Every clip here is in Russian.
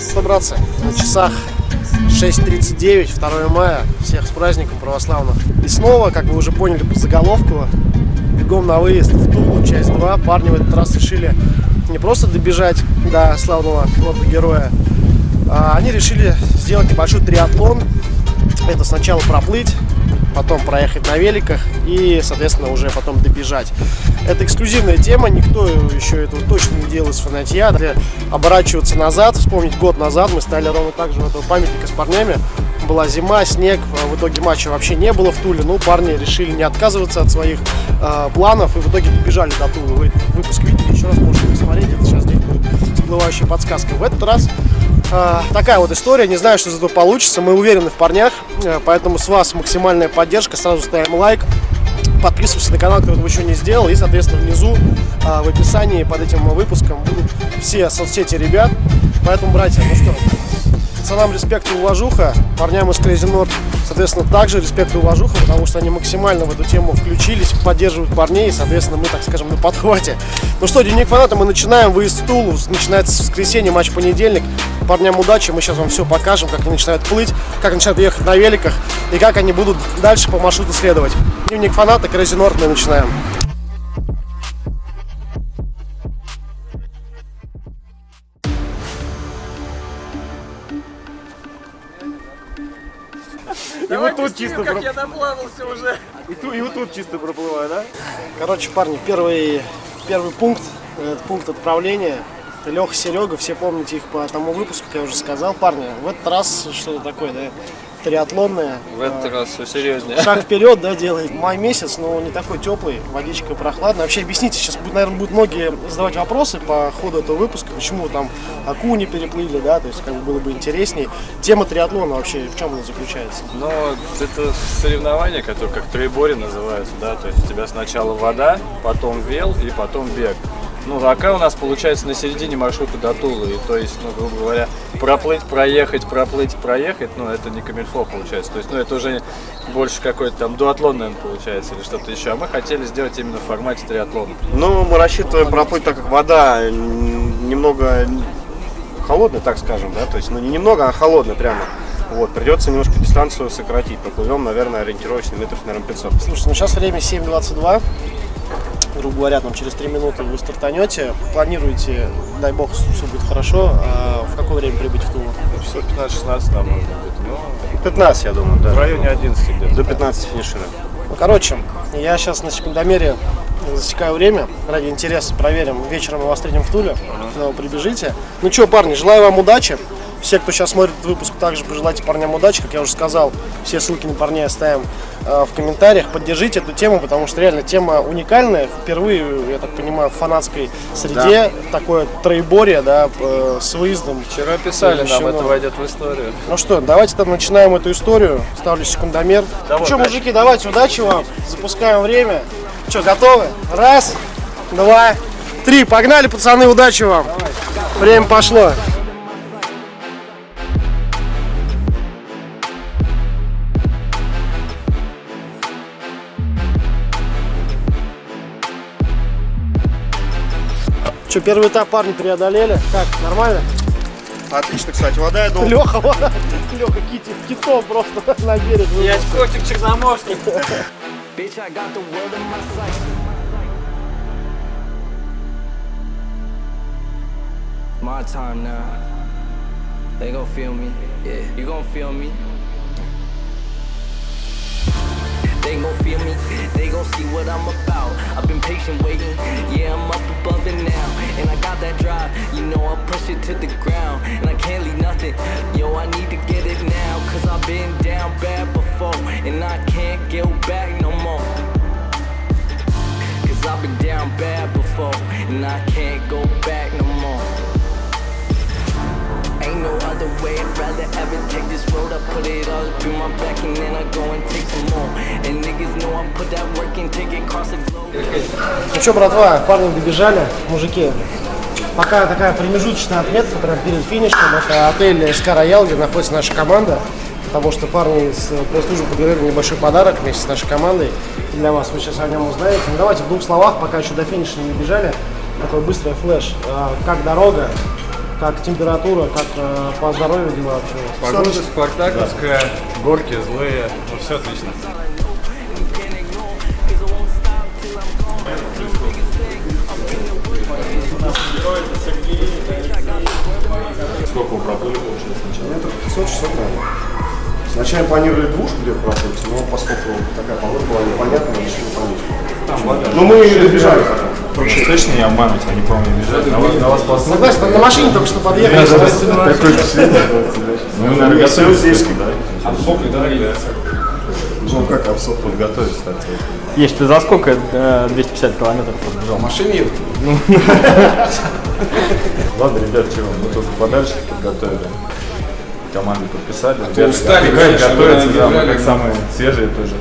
собраться на часах 6.39, 2 мая. Всех с праздником православных. И снова, как вы уже поняли по заголовку, бегом на выезд в Тулу, часть 2. Парни в этот раз решили не просто добежать до славного города героя, а они решили сделать небольшой триатлон. Это сначала проплыть, потом проехать на великах и, соответственно, уже потом добежать. Это эксклюзивная тема, никто еще этого точно не делал из фанатья. Для оборачиваться назад, вспомнить год назад, мы стали ровно так же у этого памятника с парнями. Была зима, снег, в итоге матча вообще не было в Туле. Ну, парни решили не отказываться от своих э, планов и в итоге добежали до Тулы. Вы выпуск видели, еще раз можете посмотреть, это сейчас здесь будет всплывающая подсказка. В этот раз такая вот история, не знаю, что из этого получится, мы уверены в парнях, э, поэтому с вас максимальная поддержка, сразу ставим лайк, подписывайся на канал, кто этого еще не сделал. И, соответственно, внизу а, в описании под этим выпуском будут все соцсети ребят. Поэтому, братья, ну что, пацанам респект и уважуха, парням из Crazy North, соответственно, также респект и уважуха, потому что они максимально в эту тему включились, поддерживают парней, и, соответственно, мы, так скажем, на подхвате. Ну что, дневник фаната, мы начинаем, выезд в Тулу, начинается с воскресенья, матч понедельник. Парням удачи, мы сейчас вам все покажем, как они начинают плыть, как начинают ехать на великах, и как они будут дальше по маршруту следовать. Дневник фаната, Crazy North, мы начинаем. И вот тут чисто как я доплавался уже. И, ту, и вот тут чисто проплываю, да? Короче, парни, первый, первый пункт, этот пункт отправления. Леха, Серега, все помните их по тому выпуску, как я уже сказал. Парни, в этот раз что-то такое, да, триатлонное. В этот раз все серьезнее. Шаг вперед, да, делает. Май месяц, но не такой теплый, водичка прохладная. Вообще, объясните, сейчас, будет, наверное, будут многие задавать вопросы по ходу этого выпуска, почему там Аку не переплыли, да, то есть, как бы было бы интересней. Тема триатлона вообще, в чем она заключается? Но это соревнование, которое как трейбори называется, да, то есть у тебя сначала вода, потом вел и потом бег. Ну, рака у нас получается на середине маршрута до Тулы. И, то есть, ну, грубо говоря, проплыть, проехать, проплыть, проехать, ну, это не камильфо получается. То есть, ну, это уже больше какой-то там дуатлон, наверное, получается, или что-то еще. А мы хотели сделать именно в формате триатлона. Ну, мы рассчитываем проплыть, так как вода немного холодная, так скажем, да, то есть, ну, не немного, а холодная прямо. Вот, придется немножко дистанцию сократить. Поплывем, наверное, ориентировочно метров, наверное, 500. Слушайте, ну сейчас время 7.22 грубо говоря, там через 3 минуты вы стартанете, планируете, дай бог, все будет хорошо, а в какое время прибыть в Тулу? Часов 15-16 там может быть. Ну, 15, я думаю, да. в районе 11 где-то. До 15 финишируем. Ну, короче, я сейчас на секундомере засекаю время, ради интереса проверим. Вечером мы вас встретим в Туле, когда вы прибежите. Ну что, парни, желаю вам удачи. Все, кто сейчас смотрит выпуск, также пожелайте парням удачи, как я уже сказал. Все ссылки на парней оставим э, в комментариях. Поддержите эту тему, потому что реально тема уникальная. Впервые, я так понимаю, в фанатской среде да. такое троеборье, да, э, с выездом. Вчера писали, нам это войдет в историю. Ну что, давайте там начинаем эту историю. Ставлю секундомер. Давай, ну что, мужики, давайте, удачи вам. Запускаем время. Что, готовы? Раз, два, три. Погнали, пацаны, удачи вам. Давай. Время пошло. Что, первый этап парни преодолели? Как, нормально? Отлично, кстати, вода, я думаю. Леха, Леха кити, китом просто на берег. Я котик черноморский. My time now. They gon' feel me. Yeah, you gon' feel me. They gon' feel see what I'm about. I've been patient waiting, yeah I'm up above it now. And I got that drive, you know I push it to the ground. And I can't leave nothing, yo I need to get it now. Cause I've been down bad before. And I can't go back no more. Cause I've been down bad before. And I can't go back no more. Ain't no other way, I'd rather ever take this road. I put it all up in my back. And then I go and take some more. And Ну что, братва, парни добежали, мужики. Пока такая промежуточная отметка, прям перед финишем. Это отель СК Роял, где находится наша команда. Потому что парни с пресс-службы подарили небольшой подарок вместе с нашей командой. Для вас, вы сейчас о нем узнаете. Ну, Давайте в двух словах, пока еще до финиша не бежали Такой быстрый флеш. А, Как дорога, как температура, как э, по здоровью дела вообще? Погода спартаковская, горки злые, ну все отлично. Сколько вы проплыли, получилось сначала? Метров 500 часов, наверное. Сначала планировали двушку где-то проплыть, но поскольку такая погода была непонятная, решили понять. Ну мы и добежали потом. Точно не обмануть, они, по-моему, бежали. На вас, на вас посмотрели. Согласен, на машине только что подъехали. Такое впечатление. Ну, наверное, готовились. здесь, да. Обсохли, да, или Ну как обсохли. готовились так. Ешь, ты за сколько э, 250 километров пробежал? машине Ладно, ребят, чего, мы тут подальше подготовили. Команды подписали. Ребята устали, конечно, готовятся, да, мы как самые свежие тоже.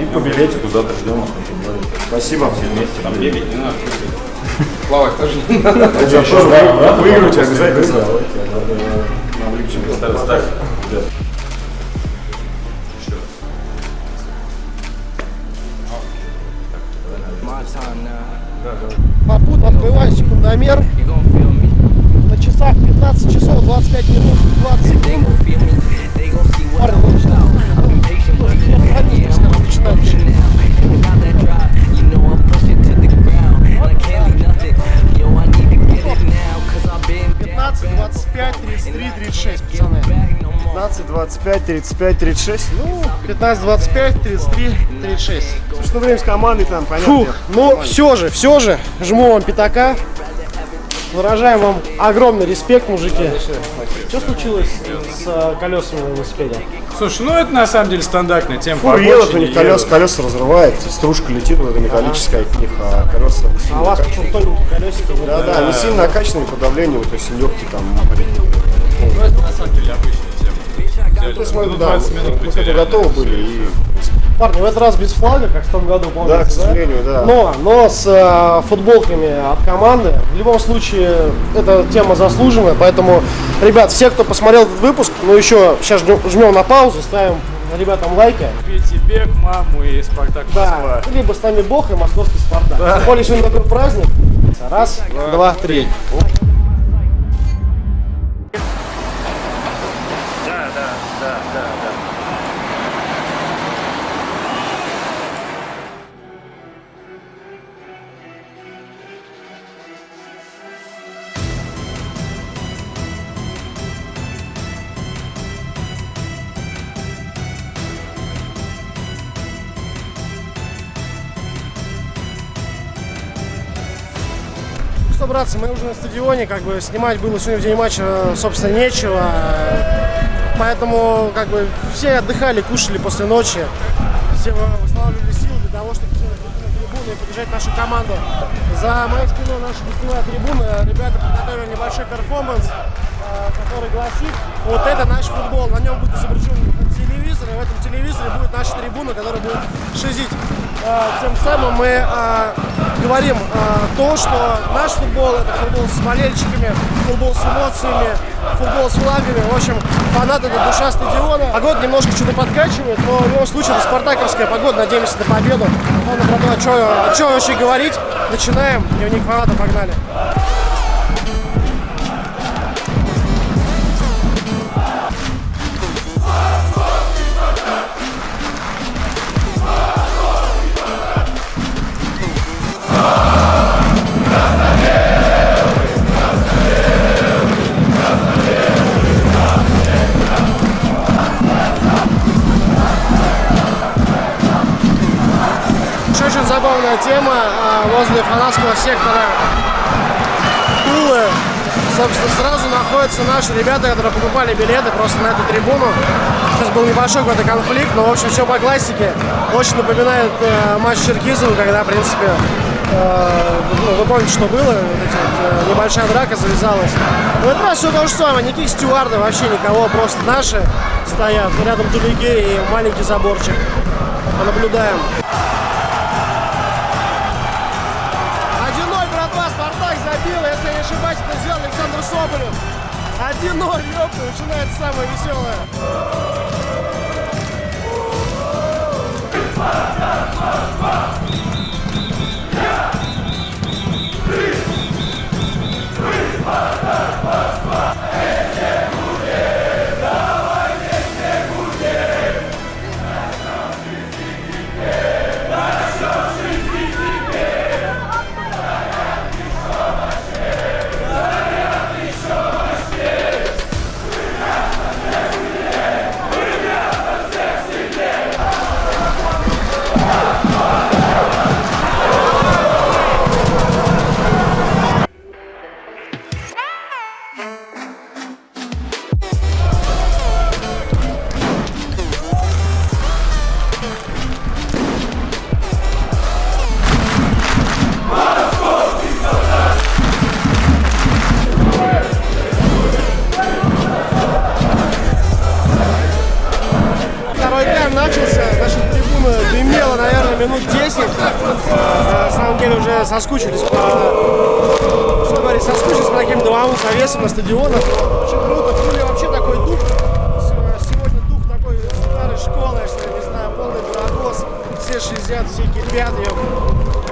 И по билетику завтра ждем вас на футболе. Спасибо. Все вместе. Там бегать не надо. Плавать тоже не надо. Выигрывать обязательно. Ставь, Попут, открываю секундомер. На часах 15 часов 25 минут 20 They секунд. gon' feel me. They gon' see what Парни, I'm лучше about. I've been patient, but yeah, I'm начинаем. pushing now. And without that drive, you know I'm pushing to the ground. And I can't leave nothing. Yo, I need to get it now. Cause I've been down 15, 25, 33, 36, пацаны. Back no more. 15, 25, 35, 36. Ну, 15, 25, 33, 36. что время с командой там, понятно. Фух, ну все же, все же, жму вам пятака. Выражаем вам огромный респект, мужики. Что случилось с э, колесами на велосипеде? Слушай, ну это на самом деле стандартная тема. По едут, у них колеса, колеса разрывает, стружка летит, вот эта металлическая от них, а колеса А сильно у вас почему тоненькие колесики? не Да, да, они сильно накачанные по давлению, то есть легкие там. Ну это на самом деле обычная тема. То есть мы, Ну, да, 20 минут мы к готовы были и Парни, в этот раз без флага, как в том году, помните, Да, к сожалению, да. Но, но с э, футболками от команды. В любом случае, эта тема заслуженная, поэтому, ребят, все, кто посмотрел этот выпуск, ну еще сейчас жмем, на паузу, ставим ребятам лайки. Пейте бег, маму и Спартак Москва. Да, либо с нами Бог и московский Спартак. Тем более сегодня такой праздник. Раз, два, три. Братцы, мы уже на стадионе, как бы снимать было сегодня в день матча, собственно, нечего. Поэтому, как бы, все отдыхали, кушали после ночи. Все восстанавливали силы для того, чтобы трибуну и поддержать нашу команду. За моей спиной наша гостевая трибуна. Ребята подготовили небольшой перформанс, э, который гласит, вот это наш футбол. На нем будет изображен телевизор, и в этом телевизоре будет наша трибуна, которая будет шизить. Э, Тем самым мы э, говорим э, то, что наш футбол это футбол с болельщиками, футбол с эмоциями, футбол с флагами. В общем, фанаты это душа стадиона. Погода немножко что-то подкачивает, но в любом случае это спартаковская погода, надеемся на победу. Ладно, братва, о чё- о вообще говорить? Начинаем. Дневник фаната, погнали. Очень забавная тема а, возле фанатского сектора Тулы. Собственно, сразу находятся наши ребята, которые покупали билеты просто на эту трибуну. Сейчас был небольшой какой-то конфликт, но, в общем, все по классике. Очень напоминает э, матч Черкизова, когда, в принципе, э, ну, вы помните, что было, вот эти э, небольшая драка завязалась. В этот раз все то же самое, никаких стюардов, вообще никого, просто наши стоят, рядом тулики и маленький заборчик. Понаблюдаем. ошибательно сделал Александр Соболев. 1-0, ёпта, начинается самое веселое. Фа! Наверное, минут 10. Э, На самом деле уже соскучились по... Что говорить, соскучились по таким домовым навесам на стадионах. Очень круто. В Туле вообще такой дух. Сегодня дух такой старой школы, что не знаю, полный барагос. Все 60, все кипят. ее.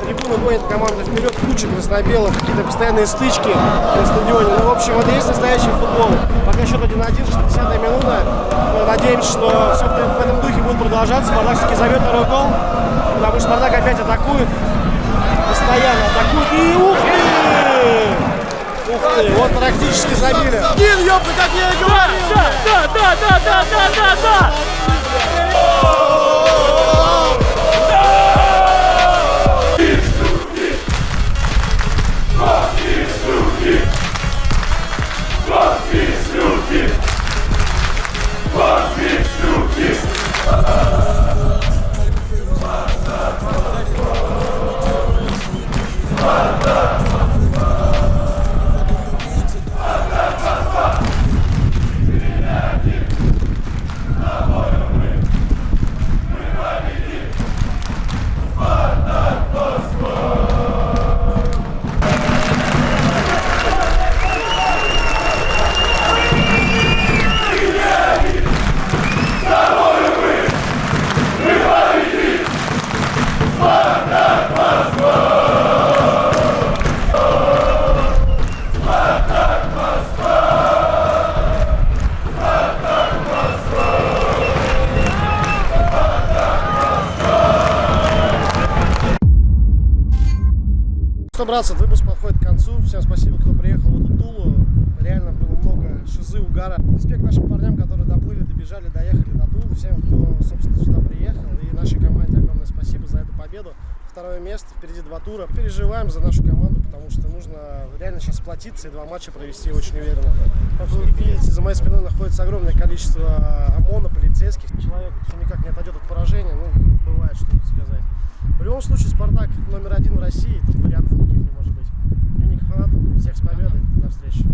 Трибуны гонят команды вперед, куча красно-белых, какие-то постоянные стычки на стадионе. Ну, в общем, и есть настоящий футбол. Пока счет 1-1, 60 минута. Мы надеемся, что все продолжаться. Спартак все-таки зовет второй гол, потому что Спартак опять атакует. Постоянно атакует. И ух ты! Ух ты, вот практически забили. Один, ёпта, как я и говорил! Да, да, да, да, да, да, да, да! Братцы, этот выпуск подходит к концу. Всем спасибо, кто приехал в эту Тулу. Реально было много шизы, угара. Респект нашим парням, которые доплыли, добежали, доехали до Тулы. Всем, кто, собственно, сюда приехал. И нашей команде огромное спасибо за эту победу. Второе место, впереди два тура. Переживаем за нашу команду, потому что нужно реально сейчас сплотиться и два матча провести очень уверенно. Как вы видите, за моей спиной находится огромное количество ОМОНа, полицейских. Человек все никак не отойдет от поражения. Ну, бывает, что тут сказать. В любом случае, Спартак номер один в России, всех с победой. До встречи.